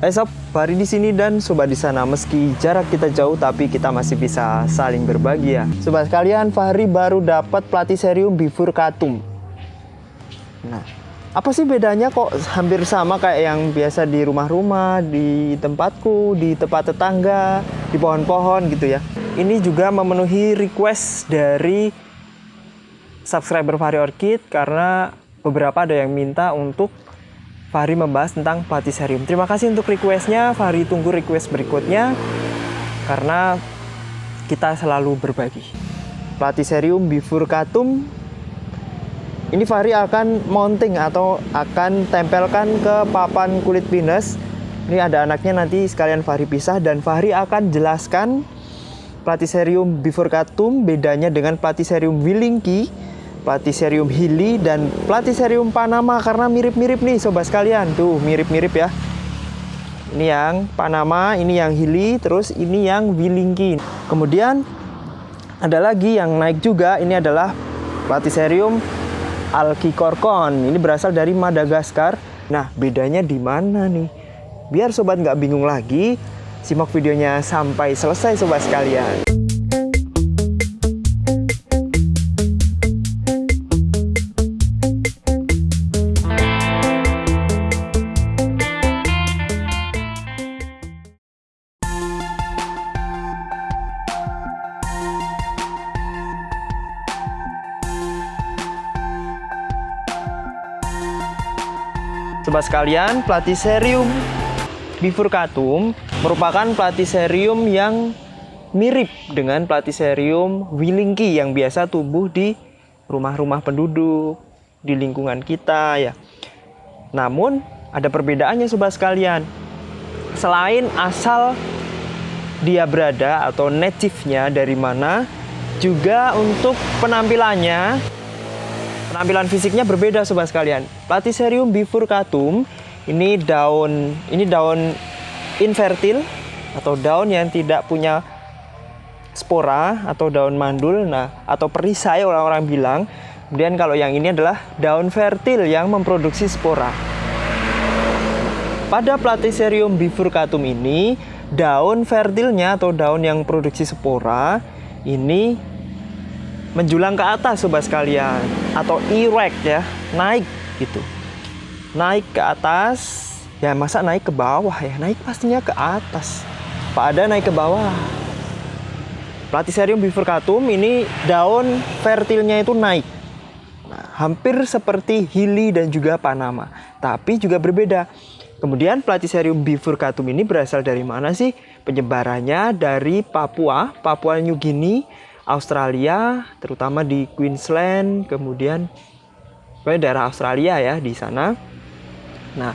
Hai sob, Fahri di sini dan sobat di sana. Meski jarak kita jauh, tapi kita masih bisa saling berbagi ya. Sobat sekalian, Fahri baru dapat Platycerium bifurcatum. Nah, apa sih bedanya kok hampir sama kayak yang biasa di rumah-rumah, di tempatku, di tempat tetangga, di pohon-pohon gitu ya. Ini juga memenuhi request dari subscriber Fahri Orchid karena beberapa ada yang minta untuk Fahri membahas tentang Platycerium. Terima kasih untuk requestnya, Fahri tunggu request berikutnya karena kita selalu berbagi. Platycerium bifurcatum ini Fahri akan mounting atau akan tempelkan ke papan kulit pinus. Ini ada anaknya nanti sekalian Fahri pisah dan Fahri akan jelaskan Platycerium bifurcatum bedanya dengan Platycerium willingki Platycerium hili dan Platycerium panama karena mirip-mirip nih sobat sekalian. Tuh, mirip-mirip ya. Ini yang panama, ini yang hili, terus ini yang willingki. Kemudian ada lagi yang naik juga, ini adalah Platycerium alkikorkon. Ini berasal dari Madagaskar. Nah, bedanya di mana nih? Biar sobat nggak bingung lagi, simak videonya sampai selesai sobat sekalian. Sekalian, Platycerium bifurcatum merupakan Platycerium yang mirip dengan Platycerium willingki yang biasa tumbuh di rumah-rumah penduduk, di lingkungan kita ya. Namun ada perbedaannya sobat sekalian. Selain asal dia berada atau native-nya dari mana, juga untuk penampilannya Penampilan fisiknya berbeda sobat sekalian. Platycerium bifurcatum ini daun ini daun infertil atau daun yang tidak punya spora atau daun mandul nah atau perisai orang-orang bilang. Kemudian kalau yang ini adalah daun fertil yang memproduksi spora. Pada Platycerium bifurcatum ini daun fertilnya atau daun yang produksi spora ini menjulang ke atas sobat sekalian atau erect ya naik gitu. Naik ke atas ya masa naik ke bawah ya? Naik pastinya ke atas. Pak ada naik ke bawah. Platycerium bifurcatum ini daun fertilnya itu naik. Nah, hampir seperti Hili dan juga Panama tapi juga berbeda. Kemudian Platycerium bifurcatum ini berasal dari mana sih? Penyebarannya dari Papua Papua New Guinea Australia, terutama di Queensland, kemudian daerah Australia ya di sana. Nah,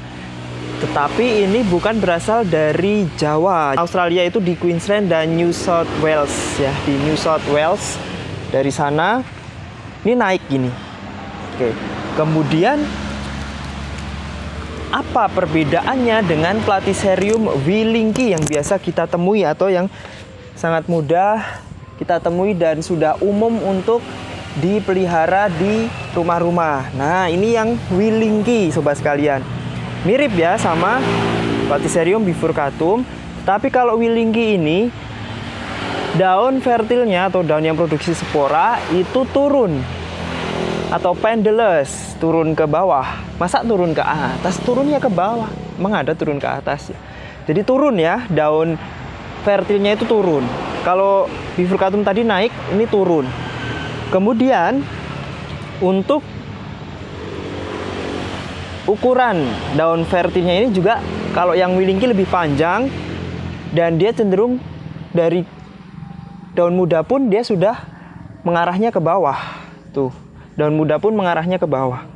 tetapi ini bukan berasal dari Jawa. Australia itu di Queensland dan New South Wales ya, di New South Wales. Dari sana ini naik gini. Oke. Kemudian apa perbedaannya dengan Platycerium willingki yang biasa kita temui atau yang sangat mudah kita temui dan sudah umum untuk dipelihara di rumah-rumah. Nah, ini yang willingki sobat sekalian. Mirip ya sama Platycerium bifurcatum, tapi kalau willingki ini daun fertilnya atau daun yang produksi spora itu turun atau pendulous, turun ke bawah. Masa turun ke atas? Turunnya ke bawah. Emang turun ke atas ya? Jadi turun ya, daun fertilnya itu turun. Kalau bifurcatum tadi naik, ini turun. Kemudian untuk ukuran daun fertilnya ini juga kalau yang willingki lebih panjang dan dia cenderung dari daun muda pun dia sudah mengarahnya ke bawah. Tuh, daun muda pun mengarahnya ke bawah.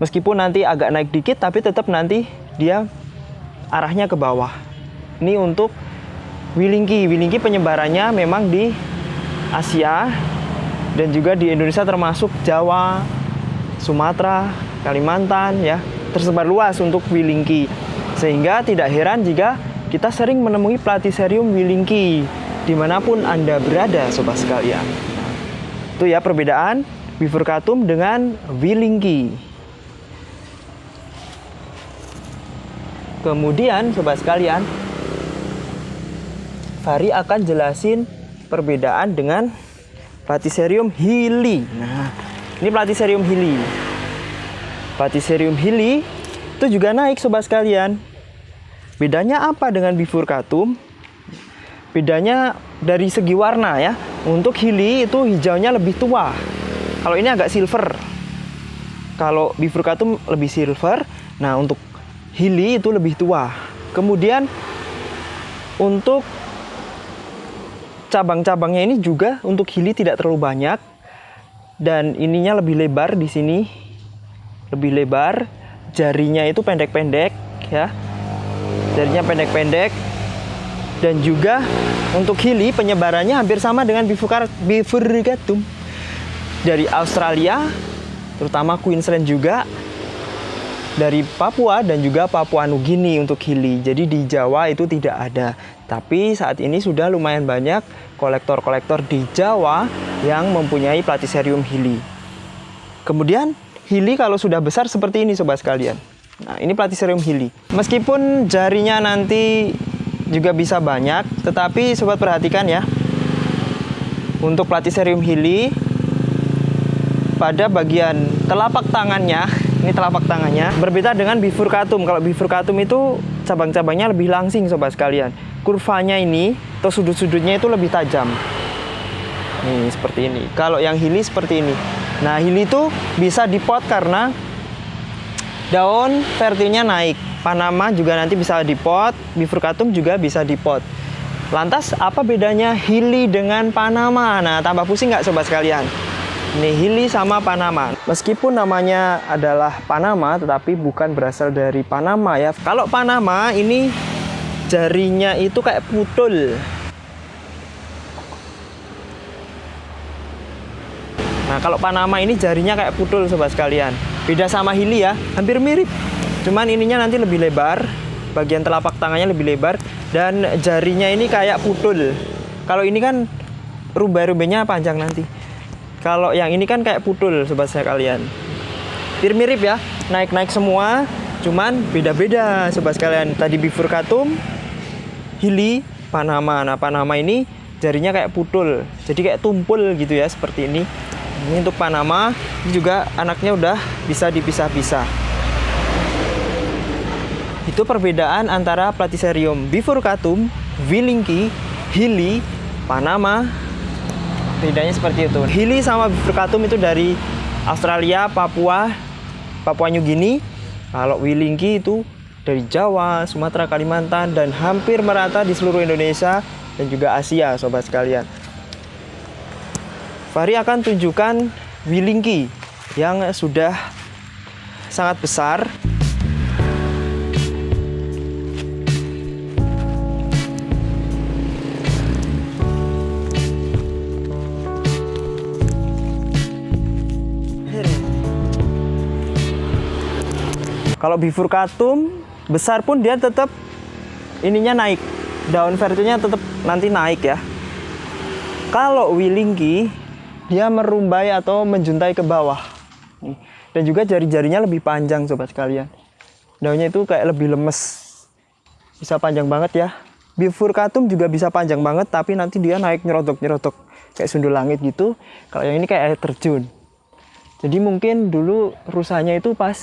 Meskipun nanti agak naik dikit tapi tetap nanti dia arahnya ke bawah. Ini untuk Wilingki. Wilingki penyebarannya memang di Asia dan juga di Indonesia termasuk Jawa, Sumatera, Kalimantan ya tersebar luas untuk Wilingki. Sehingga tidak heran jika kita sering menemui Platycerium Wilingki di mana pun Anda berada sobat sekalian. Itu ya perbedaan Bifurcatum dengan Wilingki. Kemudian sobat sekalian, Fahri akan jelasin perbedaan dengan Platycerium hili. Nah, ini Platycerium hili. Platycerium hili itu juga naik sobat sekalian. Bedanya apa dengan bifurcatum? Bedanya dari segi warna ya. Untuk hili itu hijaunya lebih tua. Kalau ini agak silver. Kalau bifurcatum lebih silver. Nah, untuk hili itu lebih tua. Kemudian untuk cabang-cabangnya ini juga untuk hili tidak terlalu banyak. Dan ininya lebih lebar di sini. Lebih lebar. Jarinya itu pendek-pendek ya. Jarinya pendek-pendek. Dan juga untuk hili penyebarannya hampir sama dengan bifurcatum dari Australia terutama Queensland juga dari Papua dan juga Papua Nugini untuk hili. Jadi di Jawa itu tidak ada. Tapi saat ini sudah lumayan banyak kolektor-kolektor di Jawa yang mempunyai Platycerium hili. Kemudian hili kalau sudah besar seperti ini sobat sekalian. Nah, ini Platycerium hili. Meskipun jarinya nanti juga bisa banyak, tetapi sobat perhatikan ya. Untuk Platycerium hili pada bagian telapak tangannya ini telapak tangannya. Berbeda dengan bifurcatum. Kalau bifurcatum itu cabang-cabangnya lebih langsing sobat sekalian. Kurvanya ini atau sudut-sudutnya itu lebih tajam. Nih seperti ini. Kalau yang hili seperti ini. Nah hili itu bisa dipot karena daun fertilnya naik. Panama juga nanti bisa dipot, bifurcatum juga bisa dipot. Lantas apa bedanya hili dengan Panama? Nah tambah pusing nggak sobat sekalian? Nihili sama Panama. Meskipun namanya adalah Panama, tetapi bukan berasal dari Panama ya. Kalau Panama ini jarinya itu kayak putul. Nah, kalau Panama ini jarinya kayak putul sobat sekalian. Beda sama Hili ya, hampir mirip. Cuman ininya nanti lebih lebar, bagian telapak tangannya lebih lebar dan jarinya ini kayak putul. Kalau ini kan rumbai-rumbainya panjang nanti. Kalau yang ini kan kayak putul sobat saya kalian. Hampir mirip ya, naik-naik semua, cuman beda-beda sobat sekalian. Tadi bifurcatum, hili, panama. Nah, panama ini jarinya kayak putul. Jadi kayak tumpul gitu ya, seperti ini. Ini untuk panama, ini juga anaknya udah bisa dipisah-pisah. Itu perbedaan antara Platycerium bifurcatum, Wilinki, Hili, Panama, bedanya seperti itu. Hili sama Bifurcatum itu dari Australia, Papua, Papua New Guinea. Kalau Wilingki itu dari Jawa, Sumatera, Kalimantan dan hampir merata di seluruh Indonesia dan juga Asia sobat sekalian. Fahri akan tunjukkan Wilingki yang sudah sangat besar Kalau bifurcatum besar pun dia tetap ininya naik. Daun fertilnya tetap nanti naik ya. Kalau wilingki dia merumbai atau menjuntai ke bawah. Dan juga jari-jarinya lebih panjang sobat sekalian. Daunnya itu kayak lebih lemes. Bisa panjang banget ya. Bifurcatum juga bisa panjang banget tapi nanti dia naik nyerodok-nyerodok kayak sundul langit gitu. Kalau yang ini kayak air terjun. Jadi mungkin dulu rusanya itu pas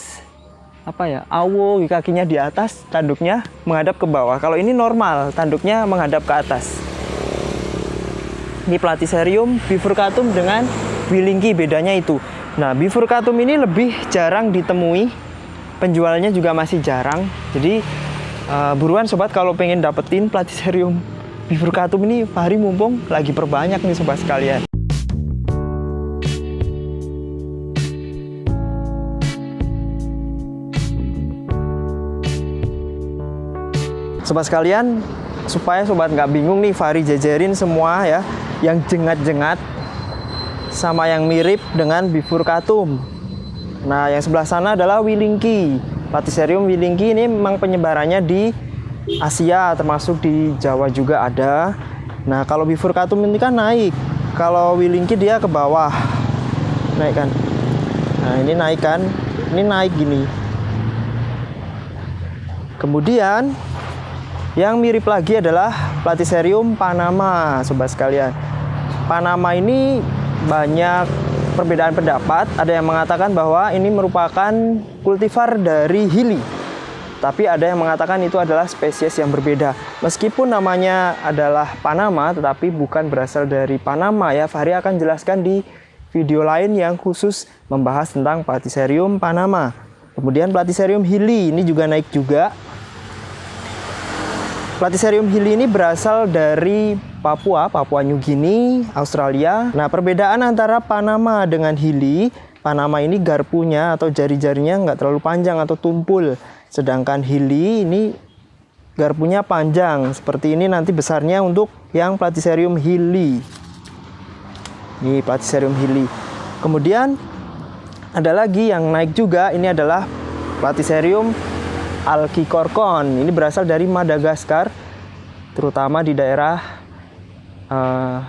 apa ya awo kakinya di atas tanduknya menghadap ke bawah. Kalau ini normal tanduknya menghadap ke atas. Ini platycerium bifurcatum dengan wilingki bedanya itu. Nah bifurcatum ini lebih jarang ditemui penjualnya juga masih jarang. Jadi uh, buruan sobat kalau pengen dapetin platycerium bifurcatum ini Fahri mumpung lagi perbanyak nih sobat sekalian Sobat sekalian, supaya sobat nggak bingung nih, Fahri jajarin semua ya, yang jengat-jengat sama yang mirip dengan bifurcatum. Nah, yang sebelah sana adalah Wilingki. Platycerium Wilingki ini memang penyebarannya di Asia, termasuk di Jawa juga ada. Nah, kalau bifurcatum ini kan naik. Kalau Wilingki dia ke bawah. Naik kan. Nah, ini naik kan. Ini naik gini. Kemudian yang mirip lagi adalah Platycerium panama, sobat sekalian. Panama ini banyak perbedaan pendapat. Ada yang mengatakan bahwa ini merupakan kultivar dari Hili. Tapi ada yang mengatakan itu adalah spesies yang berbeda. Meskipun namanya adalah Panama, tetapi bukan berasal dari Panama ya. Fahri akan jelaskan di video lain yang khusus membahas tentang Platycerium Panama. Kemudian Platycerium hili ini juga naik juga. Platycerium hili ini berasal dari Papua, Papua New Guinea, Australia. Nah, perbedaan antara Panama dengan hili, Panama ini garpunya atau jari-jarinya nggak terlalu panjang atau tumpul. Sedangkan hili ini garpunya panjang. Seperti ini nanti besarnya untuk yang Platycerium hili. Ini Platycerium hili. Kemudian ada lagi yang naik juga. Ini adalah Platycerium alkikorkon. Ini berasal dari Madagaskar, terutama di daerah uh,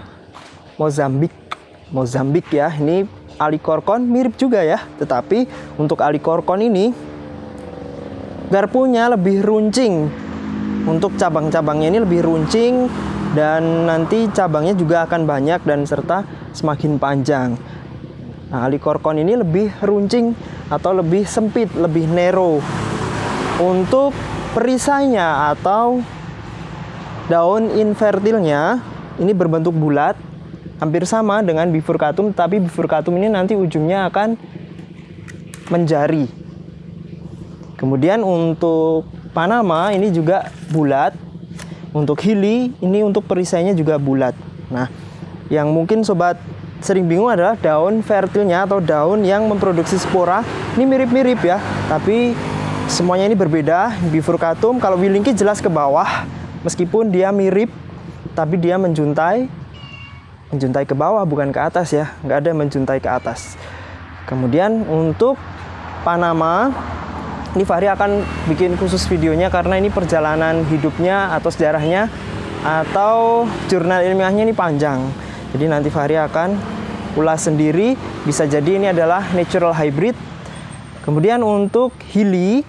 Mozambik. Mozambik ya. Ini alikorkon mirip juga ya. Tetapi untuk alikorkon ini garpunya lebih runcing untuk cabang-cabangnya ini lebih runcing dan nanti cabangnya juga akan banyak dan serta semakin panjang nah alikorkon ini lebih runcing atau lebih sempit lebih narrow untuk perisainya atau daun infertilnya ini berbentuk bulat hampir sama dengan bifurcatum tapi bifurcatum ini nanti ujungnya akan menjari Kemudian untuk Panama ini juga bulat. Untuk Hili ini untuk perisainya juga bulat. Nah, yang mungkin sobat sering bingung adalah daun fertilnya atau daun yang memproduksi spora. Ini mirip-mirip ya, tapi semuanya ini berbeda. Bifurcatum kalau Willingki jelas ke bawah, meskipun dia mirip, tapi dia menjuntai menjuntai ke bawah bukan ke atas ya, nggak ada menjuntai ke atas. Kemudian untuk Panama ini Fahri akan bikin khusus videonya karena ini perjalanan hidupnya atau sejarahnya atau jurnal ilmiahnya ini panjang. Jadi nanti Fahri akan ulas sendiri. Bisa jadi ini adalah natural hybrid. Kemudian untuk hili,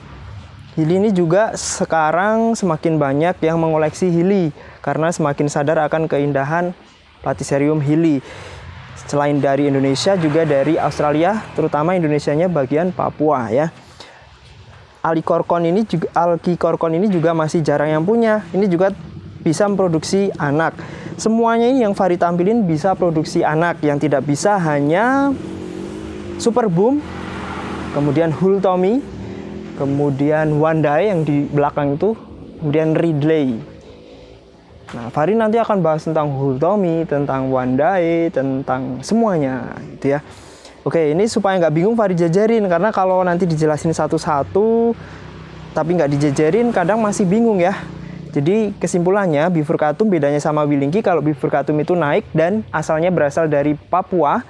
hili ini juga sekarang semakin banyak yang mengoleksi hili karena semakin sadar akan keindahan Platycerium hili. Selain dari Indonesia juga dari Australia, terutama Indonesianya bagian Papua ya alikorkon ini juga alkikorkon ini juga masih jarang yang punya. Ini juga bisa memproduksi anak. Semuanya ini yang Fari tampilin bisa produksi anak. Yang tidak bisa hanya Super Boom, kemudian Hultomi, kemudian Wandai yang di belakang itu, kemudian Ridley. Nah, Fari nanti akan bahas tentang Hultomi, tentang Wandai, tentang semuanya gitu ya. Oke, ini supaya nggak bingung Fahri jajarin karena kalau nanti dijelasin satu-satu tapi nggak dijajarin kadang masih bingung ya. Jadi kesimpulannya bifurcatum bedanya sama wilingki kalau bifurcatum itu naik dan asalnya berasal dari Papua,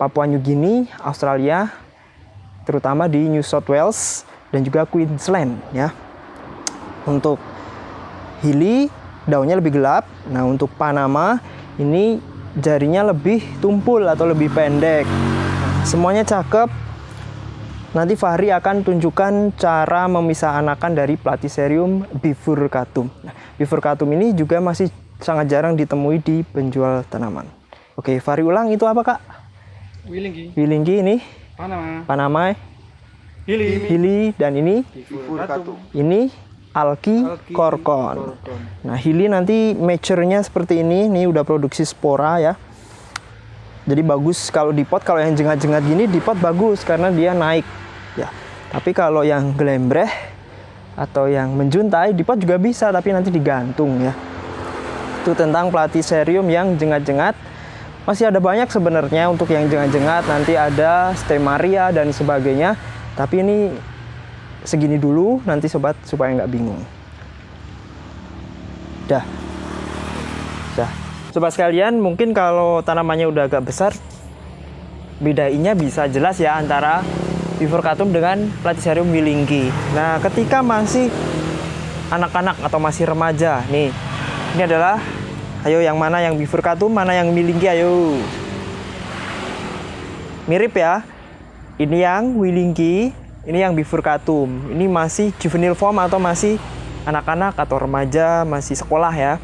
Papua New Guinea, Australia, terutama di New South Wales dan juga Queensland ya. Untuk Hili daunnya lebih gelap. Nah, untuk Panama ini jarinya lebih tumpul atau lebih pendek. Semuanya cakep. Nanti Fahri akan tunjukkan cara memisah anakan dari Platycerium bifurcatum. Nah, bifurcatum ini juga masih sangat jarang ditemui di penjual tanaman. Oke, Fahri ulang itu apa kak? Wilinggi. Wilinggi ini? Panama. Panama. Hili. Hili dan ini? Ini alki korkon. Nah, hili nanti mature-nya seperti ini. Ini udah produksi spora ya. Jadi bagus kalau di pot kalau yang jengat-jengat gini di pot bagus karena dia naik ya. Tapi kalau yang gelembreh atau yang menjuntai di pot juga bisa tapi nanti digantung ya. Itu tentang platycerium yang jengat-jengat. Masih ada banyak sebenarnya untuk yang jengat-jengat nanti ada stemaria dan sebagainya. Tapi ini segini dulu nanti sobat supaya nggak bingung. Dah. Dah. Sobat sekalian, mungkin kalau tanamannya udah agak besar, bedainya bisa jelas ya antara Bifurcatum dengan Platycerium wilingki. Nah, ketika masih anak-anak atau masih remaja, nih, ini adalah, ayo yang mana yang Bifurcatum, mana yang wilingki, ayo. Mirip ya, ini yang wilingki, Ini yang bifurcatum. Ini masih juvenile form atau masih anak-anak atau remaja, masih sekolah ya.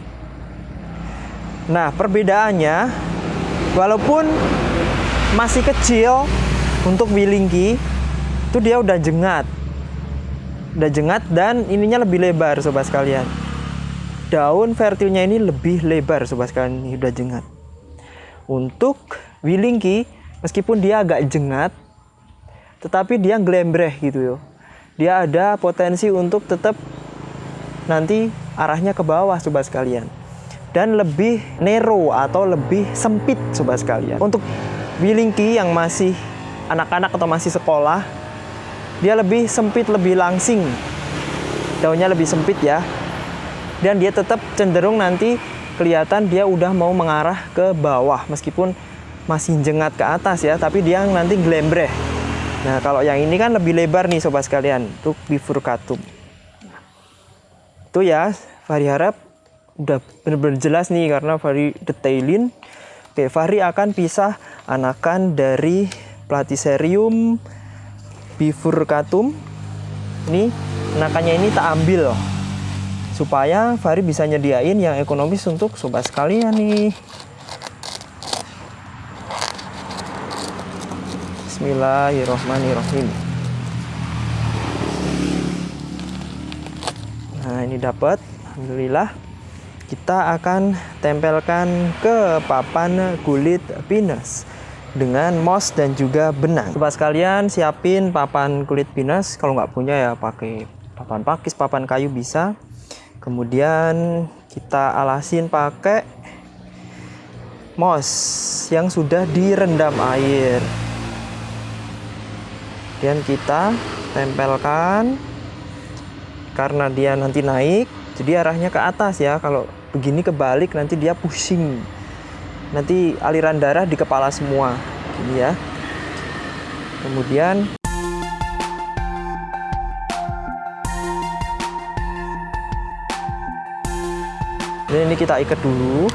Nah, perbedaannya walaupun masih kecil untuk wilingki itu dia udah jengat. Udah jengat dan ininya lebih lebar sobat sekalian. Daun fertilnya ini lebih lebar sobat sekalian, ini udah jengat. Untuk wilingki meskipun dia agak jengat tetapi dia glembreh gitu yo. Dia ada potensi untuk tetap nanti arahnya ke bawah sobat sekalian dan lebih narrow atau lebih sempit sobat sekalian. Untuk wilingki yang masih anak-anak atau masih sekolah dia lebih sempit, lebih langsing. Daunnya lebih sempit ya. Dan dia tetap cenderung nanti kelihatan dia udah mau mengarah ke bawah meskipun masih jengat ke atas ya, tapi dia nanti glembreh. Nah, kalau yang ini kan lebih lebar nih sobat sekalian, untuk bifurcatum. Itu ya, Fahri harap udah benar-benar jelas nih karena Fahri detailin. Oke, Fahri akan pisah anakan dari Platycerium bifurcatum. Ini anakannya ini tak ambil supaya Fahri bisa nyediain yang ekonomis untuk sobat sekalian nih. Bismillahirrohmanirrohim. Nah ini dapat, alhamdulillah. Kita akan tempelkan ke papan kulit pinus dengan moss dan juga benang. Sobat sekalian siapin papan kulit pinus. Kalau nggak punya ya pakai papan pakis, papan kayu bisa. Kemudian kita alasin pakai moss yang sudah direndam air. Kemudian kita tempelkan. Karena dia nanti naik jadi arahnya ke atas ya. Kalau begini kebalik nanti dia pusing. Nanti aliran darah di kepala semua. Ini ya. Kemudian ini kita ikat dulu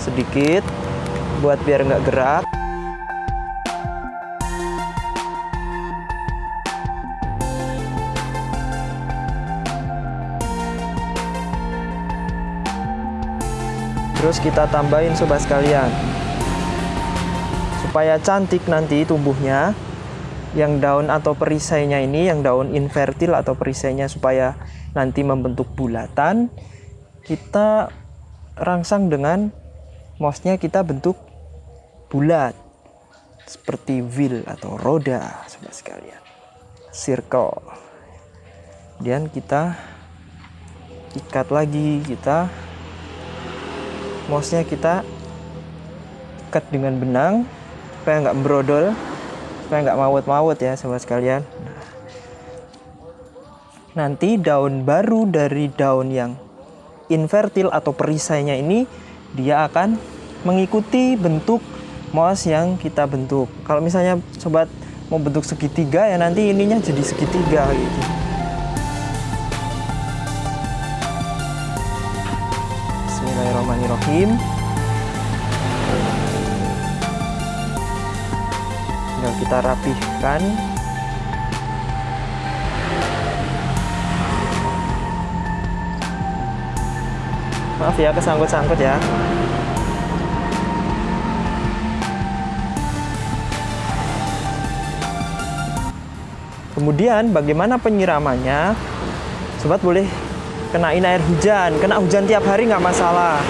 sedikit buat biar nggak gerak. Terus kita tambahin sobat sekalian. Supaya cantik nanti tumbuhnya yang daun atau perisainya ini yang daun invertil atau perisainya supaya nanti membentuk bulatan kita rangsang dengan mousnya kita bentuk bulat. Seperti wheel atau roda sobat sekalian. Circle. Kemudian kita ikat lagi kita mouse-nya kita ikat dengan benang supaya nggak brodol supaya nggak mawut-mawut ya sobat sekalian. Nanti daun baru dari daun yang invertil atau perisainya ini dia akan mengikuti bentuk mouse yang kita bentuk. Kalau misalnya sobat mau bentuk segitiga ya nanti ininya jadi segitiga gitu. Bismillahirrahmanirrahim. Tinggal kita rapihkan maaf ya kesangkut-sangkut ya. Kemudian bagaimana penyiramannya? Sobat boleh kenain air hujan. Kena hujan tiap hari nggak masalah.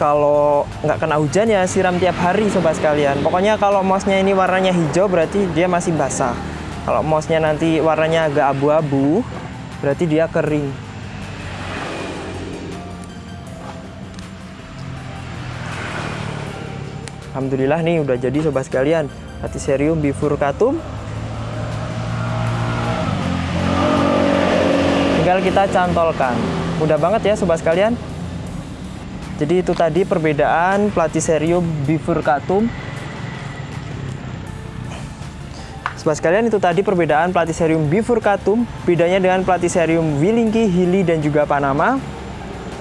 Kalau nggak kena hujan ya siram tiap hari sobat sekalian. Pokoknya kalau mousnya ini warnanya hijau berarti dia masih basah. Kalau mousnya nanti warnanya agak abu-abu berarti dia kering Alhamdulillah nih udah jadi sobat sekalian. Platycerium bifurcatum tinggal kita cantolkan. Mudah banget ya sobat sekalian. Jadi itu tadi perbedaan Platycerium bifurcatum sobat sekalian itu tadi perbedaan Platycerium bifurcatum bedanya dengan Platycerium willingi, hili dan juga panama.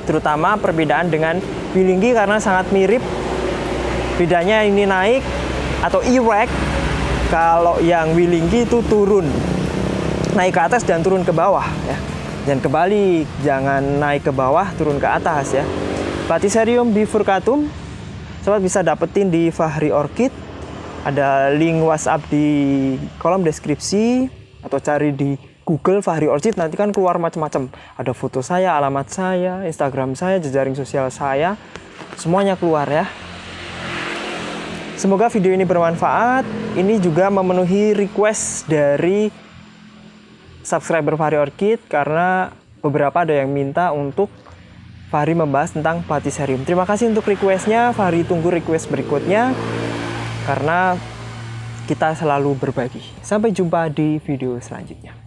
Terutama perbedaan dengan willingi karena sangat mirip bedanya ini naik atau erect Kalau yang Willinggi itu turun, naik ke atas dan turun ke bawah ya. Jangan kebalik, jangan naik ke bawah, turun ke atas ya. Platycerium bifurcatum, sobat bisa dapetin di Fahri Orchid. Ada link WhatsApp di kolom deskripsi atau cari di Google Fahri Orchid nanti kan keluar macam-macam. Ada foto saya, alamat saya, Instagram saya, jejaring sosial saya, semuanya keluar ya. Semoga video ini bermanfaat. Ini juga memenuhi request dari subscriber Fahri Orchid karena beberapa ada yang minta untuk Fahri membahas tentang Platycerium. Terima kasih untuk requestnya. Fahri tunggu request berikutnya karena kita selalu berbagi. Sampai jumpa di video selanjutnya.